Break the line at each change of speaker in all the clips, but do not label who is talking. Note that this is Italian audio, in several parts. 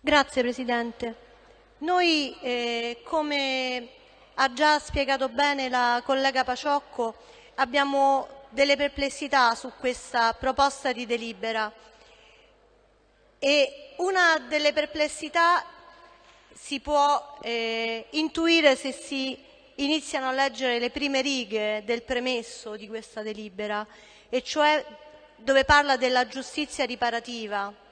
Grazie Presidente. Noi, eh, come ha già spiegato bene la collega Paciocco, abbiamo delle perplessità su questa proposta di delibera e una delle perplessità si può eh, intuire se si iniziano a leggere le prime righe del premesso di questa delibera, e cioè dove parla della giustizia riparativa.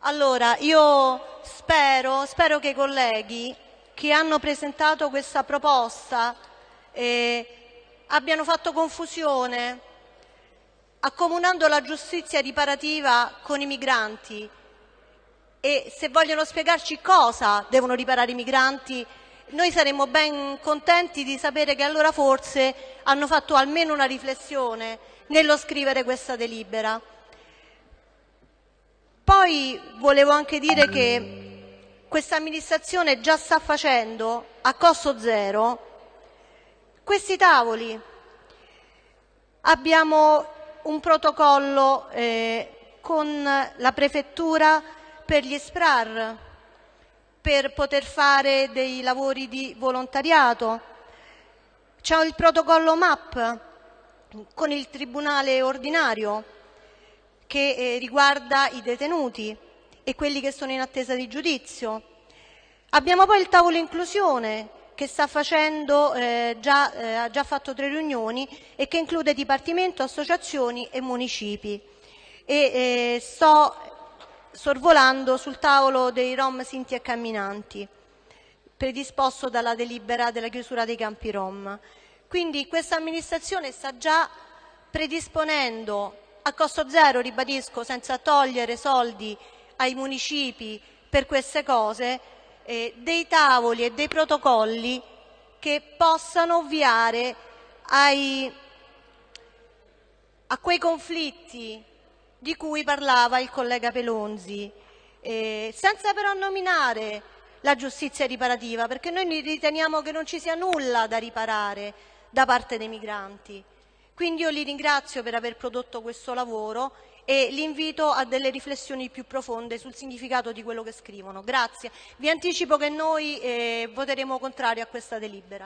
Allora, io spero, spero che i colleghi che hanno presentato questa proposta eh, abbiano fatto confusione accomunando la giustizia riparativa con i migranti e se vogliono spiegarci cosa devono riparare i migranti noi saremmo ben contenti di sapere che allora forse hanno fatto almeno una riflessione nello scrivere questa delibera. Poi volevo anche dire che questa amministrazione già sta facendo a costo zero questi tavoli. Abbiamo un protocollo eh, con la prefettura per gli SPRAR per poter fare dei lavori di volontariato. C'è il protocollo MAP con il Tribunale ordinario che eh, riguarda i detenuti e quelli che sono in attesa di giudizio. Abbiamo poi il tavolo inclusione che facendo, eh, già, eh, ha già fatto tre riunioni e che include Dipartimento, associazioni e municipi. E, eh, sto sorvolando sul tavolo dei Rom Sinti e Camminanti, predisposto dalla delibera della chiusura dei campi Rom. Quindi questa amministrazione sta già predisponendo a costo zero, ribadisco, senza togliere soldi ai municipi per queste cose, eh, dei tavoli e dei protocolli che possano ovviare ai, a quei conflitti di cui parlava il collega Pelonzi, eh, senza però nominare la giustizia riparativa, perché noi riteniamo che non ci sia nulla da riparare da parte dei migranti. Quindi io li ringrazio per aver prodotto questo lavoro e li invito a delle riflessioni più profonde sul significato di quello che scrivono. Grazie. Vi anticipo che noi eh, voteremo contrario a questa delibera.